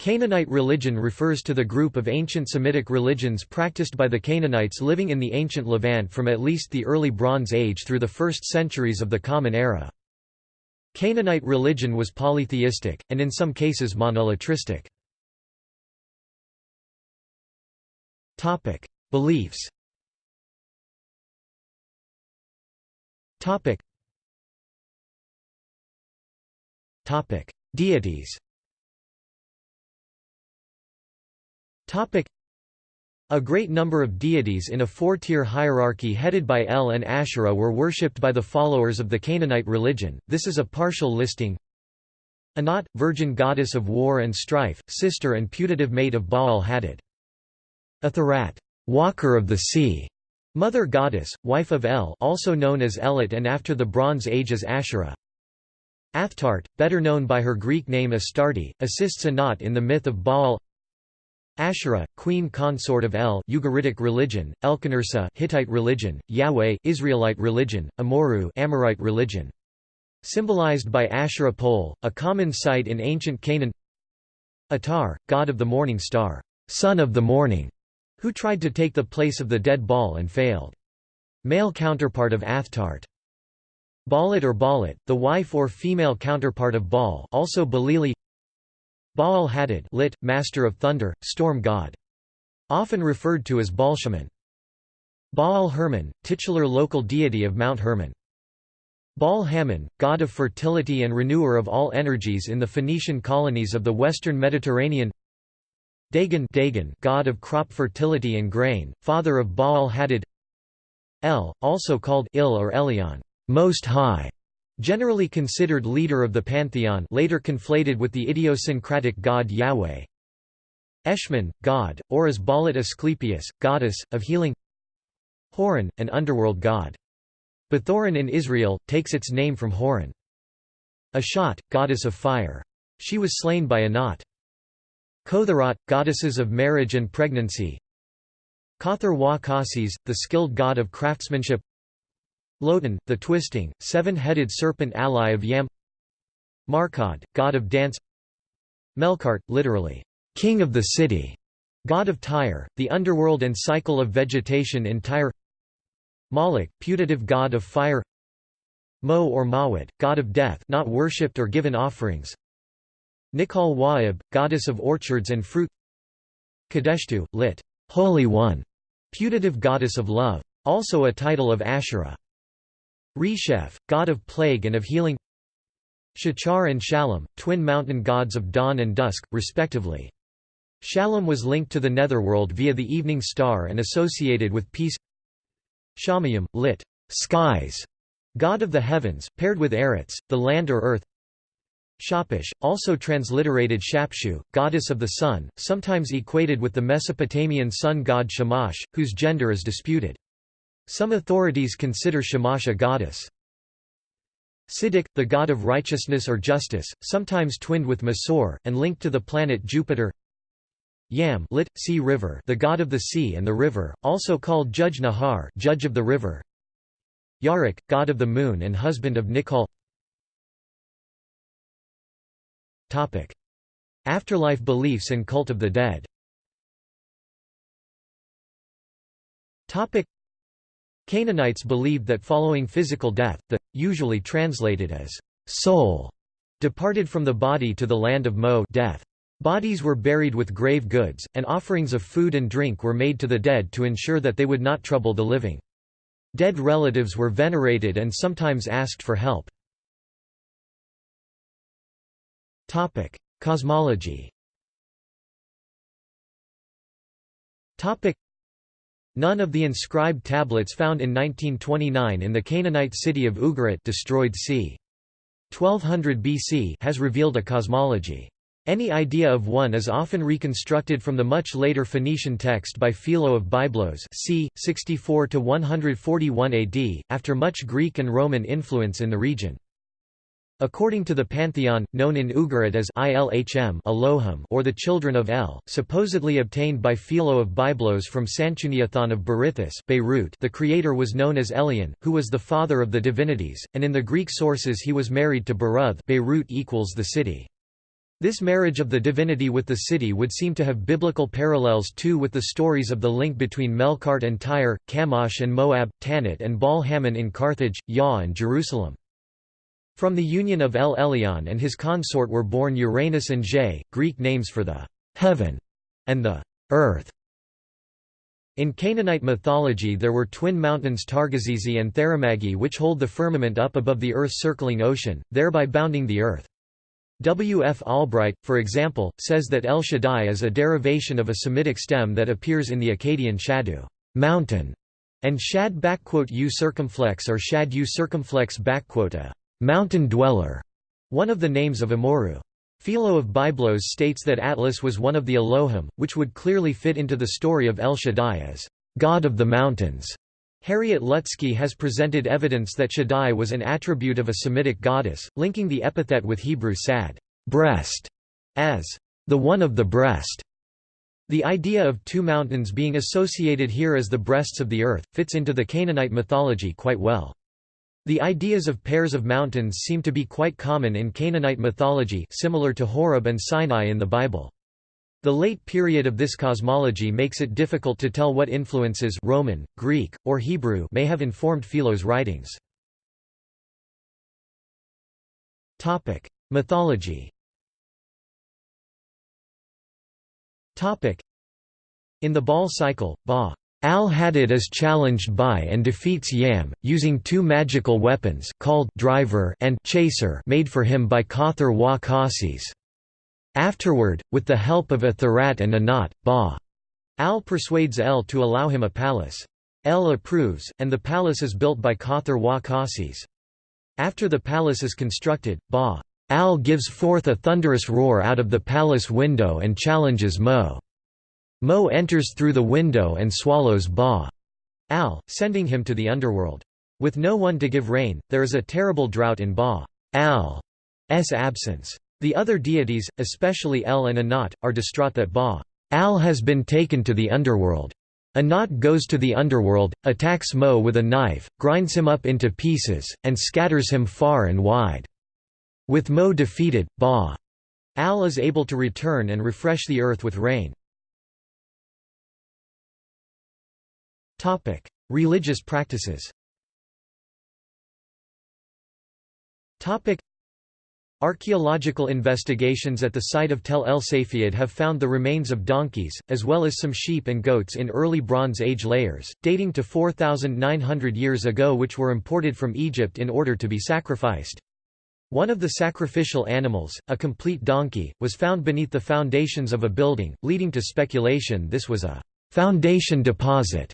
Canaanite religion refers to the group of ancient Semitic religions practiced by the Canaanites living in the ancient Levant from at least the early Bronze Age through the first centuries of the Common Era. Canaanite religion was polytheistic, and in some cases monolatristic. Beliefs Deities a great number of deities in a four-tier hierarchy headed by El and Asherah were worshipped by the followers of the Canaanite religion, this is a partial listing. Anat, virgin goddess of war and strife, sister and putative mate of Baal Hadad. Atharat, walker of the sea, mother goddess, wife of El also known as Elat and after the Bronze Age as Asherah. Athtart, better known by her Greek name Astarte, assists Anat in the myth of Baal Asherah, queen consort of El Ugaritic religion, Elkanursa Hittite religion, Yahweh Israelite religion, Amoru Amorite religion. Symbolized by Asherah pole, a common sight in ancient Canaan Atar, god of the morning star, son of the morning, who tried to take the place of the dead Baal and failed. Male counterpart of Athtart. Baalit or Balit, the wife or female counterpart of Baal also Balili Baal Hadad lit, Master of Thunder, Storm God. Often referred to as Baalshaman. Baal Hermon, titular local deity of Mount Hermon. Baal Hammon, god of fertility and renewer of all energies in the Phoenician colonies of the western Mediterranean Dagon, Dagon god of crop fertility and grain, father of Baal Hadad El, also called Il or Elyon, Most High, Generally considered leader of the pantheon later conflated with the idiosyncratic god Yahweh. Eshmun, god, or as Balat Asclepius, goddess, of healing Horon, an underworld god. Bethoron in Israel, takes its name from Horon. Ashat, goddess of fire. She was slain by Anat. Kotharot, goddesses of marriage and pregnancy Kothar wa Kasis, the skilled god of craftsmanship Lotan, the twisting, seven-headed serpent ally of Yam Markad, god of dance Melkart, literally, king of the city, god of Tyre, the underworld and cycle of vegetation in Tyre Moloch, putative god of fire Mo or Mawat, god of death not worshipped or given offerings Nikal Wa'ib, goddess of orchards and fruit Kadeshtu, lit. Holy One, putative goddess of love. Also a title of Asherah. Resheph, god of plague and of healing Shachar and Shalom, twin mountain gods of dawn and dusk, respectively. Shalom was linked to the netherworld via the evening star and associated with peace Shamayim, lit. skies, god of the heavens, paired with Eretz, the land or earth Shapish, also transliterated Shapshu, goddess of the sun, sometimes equated with the Mesopotamian sun god Shamash, whose gender is disputed. Some authorities consider Shamash a goddess. Siddiq, the god of righteousness or justice, sometimes twinned with Masor, and linked to the planet Jupiter. Yam lit, sea river the god of the sea and the river, also called Judge Nahar judge of the river. Yaruk, god of the moon and husband of Nikal Afterlife beliefs and cult of the dead Canaanites believed that following physical death, the, usually translated as soul, departed from the body to the land of Mo death. Bodies were buried with grave goods, and offerings of food and drink were made to the dead to ensure that they would not trouble the living. Dead relatives were venerated and sometimes asked for help. Cosmology None of the inscribed tablets found in 1929 in the Canaanite city of Ugarit destroyed c. 1200 BC has revealed a cosmology. Any idea of one is often reconstructed from the much later Phoenician text by Philo of Byblos c. 64–141 AD, after much Greek and Roman influence in the region. According to the pantheon, known in Ugarit as Ilhm Elohim or the children of El, supposedly obtained by Philo of Byblos from Sanchuniathon of Berythus Beirut, the creator was known as Elyon, who was the father of the divinities, and in the Greek sources he was married to Beruth Beirut equals the city. This marriage of the divinity with the city would seem to have biblical parallels too with the stories of the link between Melkart and Tyre, Chemosh and Moab, Tanit and Baal Hamon in Carthage, Yah and Jerusalem. From the union of El Elyon and his consort were born Uranus and Ge, Greek names for the heaven and the earth. In Canaanite mythology there were twin mountains Targazizi and Theramagi which hold the firmament up above the Earth's circling ocean, thereby bounding the Earth. W. F. Albright, for example, says that El Shaddai is a derivation of a Semitic stem that appears in the Akkadian Shadu mountain", and Shad backquote U circumflex or Shad U circumflex a mountain dweller, one of the names of Amoru. Philo of Byblos states that Atlas was one of the Elohim, which would clearly fit into the story of El Shaddai as God of the mountains. Harriet Lutsky has presented evidence that Shaddai was an attribute of a Semitic goddess, linking the epithet with Hebrew sad breast as the one of the breast. The idea of two mountains being associated here as the breasts of the earth, fits into the Canaanite mythology quite well. The ideas of pairs of mountains seem to be quite common in Canaanite mythology similar to Horeb and Sinai in the Bible. The late period of this cosmology makes it difficult to tell what influences Roman, Greek, or Hebrew may have informed Philo's writings. Topic: Mythology. Topic: In the Baal cycle, Ba Al-Hadid is challenged by and defeats Yam, using two magical weapons called driver and chaser made for him by Kothar wa Kasis. Afterward, with the help of Atharat and Anat, Ba. Al persuades El to allow him a palace. El approves, and the palace is built by Kothar wa Kasis. After the palace is constructed, Ba. Al gives forth a thunderous roar out of the palace window and challenges Mo. Mo enters through the window and swallows Ba. Al, sending him to the underworld. With no one to give rain, there is a terrible drought in Ba. Al's absence. The other deities, especially El and Anat, are distraught that Ba Al has been taken to the underworld. Anat goes to the underworld, attacks Mo with a knife, grinds him up into pieces, and scatters him far and wide. With Mo defeated, Ba Al is able to return and refresh the earth with rain. Religious practices. Topic: Archaeological investigations at the site of Tel El Safiyad have found the remains of donkeys, as well as some sheep and goats in early Bronze Age layers, dating to 4,900 years ago which were imported from Egypt in order to be sacrificed. One of the sacrificial animals, a complete donkey, was found beneath the foundations of a building, leading to speculation this was a foundation deposit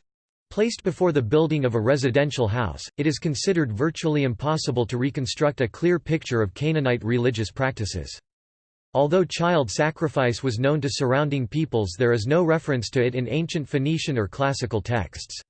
Placed before the building of a residential house, it is considered virtually impossible to reconstruct a clear picture of Canaanite religious practices. Although child sacrifice was known to surrounding peoples there is no reference to it in ancient Phoenician or classical texts.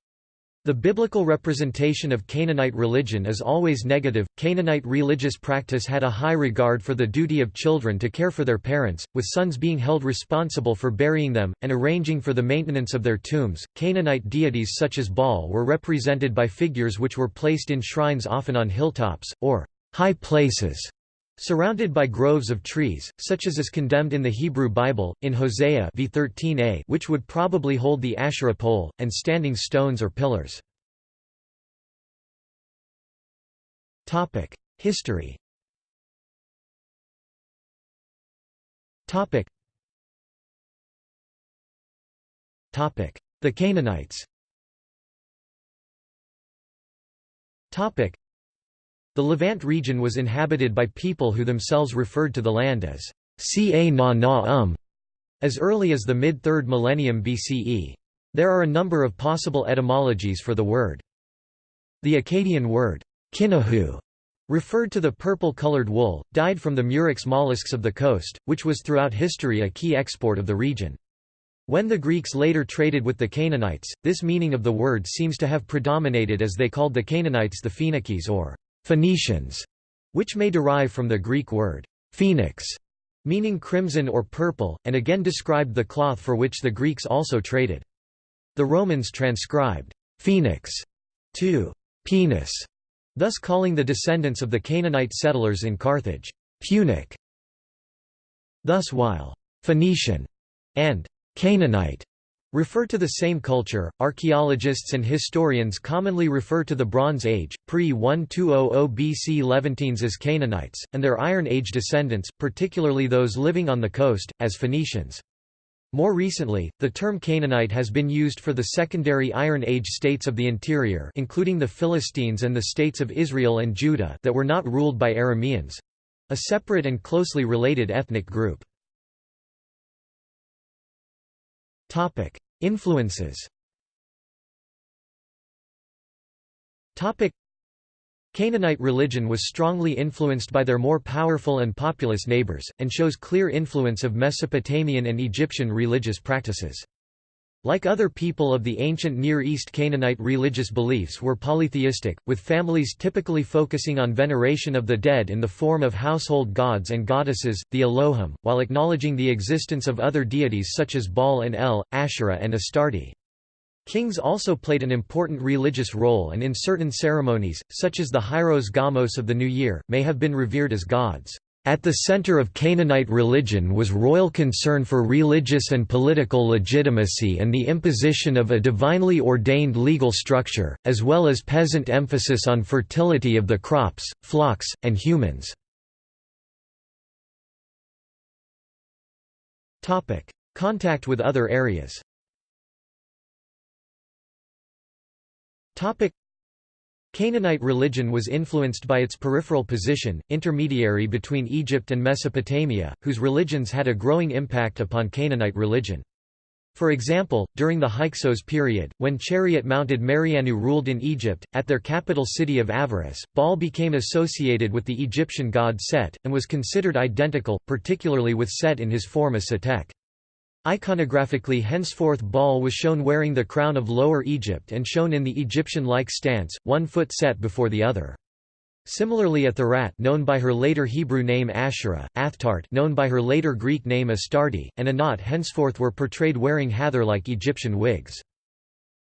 The biblical representation of Canaanite religion is always negative. Canaanite religious practice had a high regard for the duty of children to care for their parents, with sons being held responsible for burying them, and arranging for the maintenance of their tombs. Canaanite deities such as Baal were represented by figures which were placed in shrines often on hilltops, or high places. Surrounded by groves of trees, such as is condemned in the Hebrew Bible, in Hosea v 13a which would probably hold the Asherah pole, and standing stones or pillars. History The Canaanites the Levant region was inhabited by people who themselves referred to the land as Ca na na um, as early as the mid-3rd millennium BCE. There are a number of possible etymologies for the word. The Akkadian word, kinahu, referred to the purple-colored wool, dyed from the murex mollusks of the coast, which was throughout history a key export of the region. When the Greeks later traded with the Canaanites, this meaning of the word seems to have predominated as they called the Canaanites the Phoenicians or Phoenicians, which may derive from the Greek word phoenix, meaning crimson or purple, and again described the cloth for which the Greeks also traded. The Romans transcribed phoenix to poenus, thus calling the descendants of the Canaanite settlers in Carthage Punic. Thus while «Phoenician» and «Canaanite» refer to the same culture. Archaeologists and historians commonly refer to the Bronze Age, pre-1200 BC Levantines as Canaanites, and their Iron Age descendants, particularly those living on the coast, as Phoenicians. More recently, the term Canaanite has been used for the secondary Iron Age states of the interior including the Philistines and the states of Israel and Judah that were not ruled by Arameans—a separate and closely related ethnic group. Influences. Canaanite religion was strongly influenced by their more powerful and populous neighbors, and shows clear influence of Mesopotamian and Egyptian religious practices. Like other people of the ancient Near East Canaanite religious beliefs were polytheistic, with families typically focusing on veneration of the dead in the form of household gods and goddesses, the Elohim, while acknowledging the existence of other deities such as Baal and El, Asherah and Astarte. Kings also played an important religious role and in certain ceremonies, such as the Hieros Gamos of the New Year, may have been revered as gods. At the center of Canaanite religion was royal concern for religious and political legitimacy and the imposition of a divinely ordained legal structure, as well as peasant emphasis on fertility of the crops, flocks, and humans. Contact with other areas Canaanite religion was influenced by its peripheral position, intermediary between Egypt and Mesopotamia, whose religions had a growing impact upon Canaanite religion. For example, during the Hyksos period, when chariot-mounted Merianu ruled in Egypt, at their capital city of Avaris, Baal became associated with the Egyptian god Set, and was considered identical, particularly with Set in his form as Setek. Iconographically henceforth Baal was shown wearing the crown of Lower Egypt and shown in the Egyptian-like stance, one foot set before the other. Similarly Atharat known by her later Hebrew name Asherah, Athtart known by her later Greek name Astarte, and Anat henceforth were portrayed wearing Hathor-like Egyptian wigs.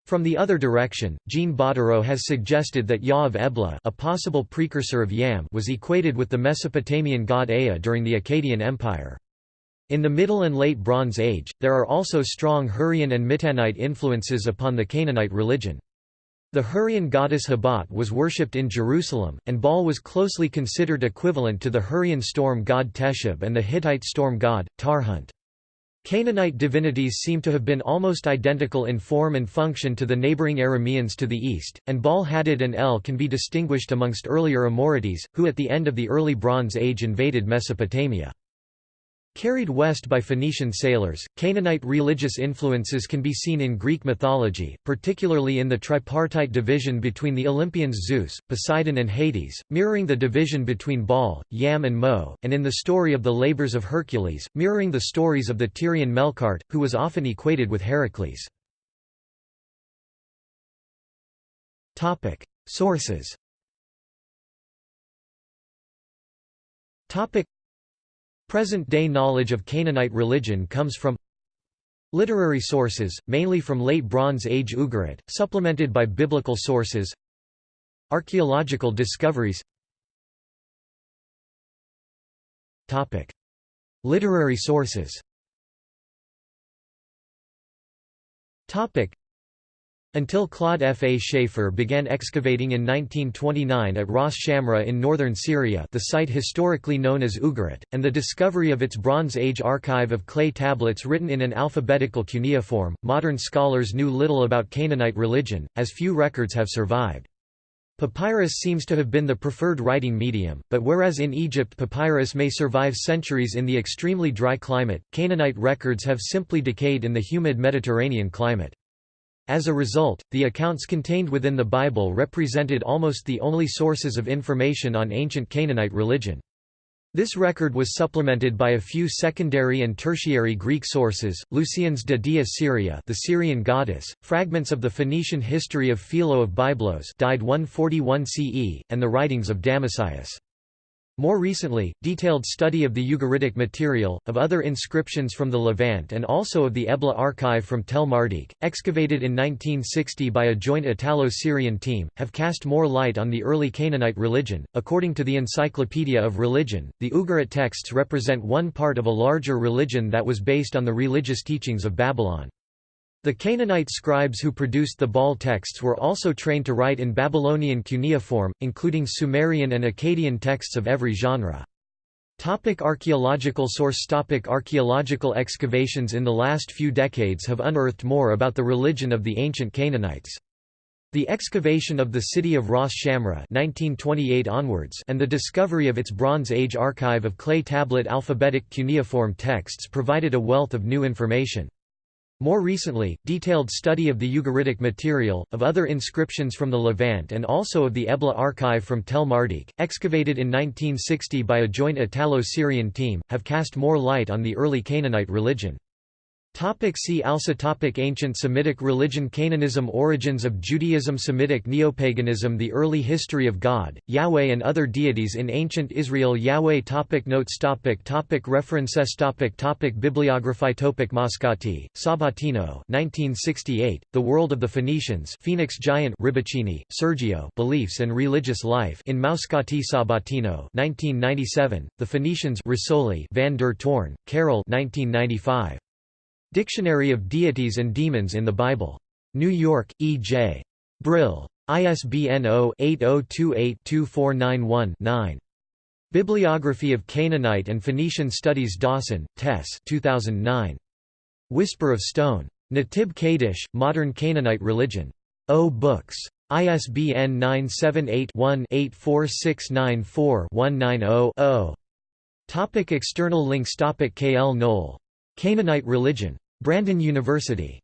From the other direction, Jean Bottéro has suggested that Yah of Ebla a possible precursor of Yam was equated with the Mesopotamian god Ea during the Akkadian Empire. In the Middle and Late Bronze Age, there are also strong Hurrian and Mitanite influences upon the Canaanite religion. The Hurrian goddess Hebat was worshipped in Jerusalem, and Baal was closely considered equivalent to the Hurrian storm god Teshub and the Hittite storm god, Tarhunt. Canaanite divinities seem to have been almost identical in form and function to the neighboring Arameans to the east, and Baal Hadad and El can be distinguished amongst earlier Amorites, who at the end of the early Bronze Age invaded Mesopotamia. Carried west by Phoenician sailors, Canaanite religious influences can be seen in Greek mythology, particularly in the tripartite division between the Olympians Zeus, Poseidon and Hades, mirroring the division between Baal, Yam and Mo, and in the story of the labors of Hercules, mirroring the stories of the Tyrian Melkart, who was often equated with Heracles. Sources Present-day knowledge of Canaanite religion comes from Literary sources, mainly from Late Bronze Age Ugarit, supplemented by biblical sources Archaeological discoveries. Literary sources until Claude F. A. Schaefer began excavating in 1929 at Ras Shamra in northern Syria the site historically known as Ugarit, and the discovery of its Bronze Age archive of clay tablets written in an alphabetical cuneiform, modern scholars knew little about Canaanite religion, as few records have survived. Papyrus seems to have been the preferred writing medium, but whereas in Egypt papyrus may survive centuries in the extremely dry climate, Canaanite records have simply decayed in the humid Mediterranean climate. As a result, the accounts contained within the Bible represented almost the only sources of information on ancient Canaanite religion. This record was supplemented by a few secondary and tertiary Greek sources, Lucian's de Dea Syria the Syrian goddess, fragments of the Phoenician history of Philo of Byblos died 141 CE, and the writings of Damascius. More recently, detailed study of the Ugaritic material, of other inscriptions from the Levant and also of the Ebla archive from Tel Mardik, excavated in 1960 by a joint Italo-Syrian team, have cast more light on the early Canaanite religion. According to the Encyclopedia of Religion, the Ugarit texts represent one part of a larger religion that was based on the religious teachings of Babylon. The Canaanite scribes who produced the Baal texts were also trained to write in Babylonian cuneiform, including Sumerian and Akkadian texts of every genre. Topic archaeological source Topic Archaeological excavations in the last few decades have unearthed more about the religion of the ancient Canaanites. The excavation of the city of Ras Shamra 1928 onwards and the discovery of its Bronze Age archive of clay tablet alphabetic cuneiform texts provided a wealth of new information. More recently, detailed study of the Ugaritic material, of other inscriptions from the Levant and also of the Ebla archive from Tel Mardik, excavated in 1960 by a joint Italo-Syrian team, have cast more light on the early Canaanite religion. Topic see also topic Ancient Semitic religion Canaanism Origins of Judaism Semitic neopaganism The early history of God, Yahweh and other deities in ancient Israel Yahweh topic Notes topic topic References topic topic Bibliography topic Moscati, Sabatino 1968, The World of the Phoenicians Phoenix Giant Ribichini, Sergio Beliefs and Religious Life in Moscati Sabatino 1997, The Phoenicians Rizzoli Van der Toorn, Carol 1995. Dictionary of Deities and Demons in the Bible. New York, E. J. Brill. ISBN 0-8028-2491-9. Bibliography of Canaanite and Phoenician Studies Dawson, Tess 2009. Whisper of Stone. Natib Kadish, Modern Canaanite Religion. O Books. ISBN 978 one 84694 190 0 Topic external links Topic K. L. Canaanite religion. Brandon University.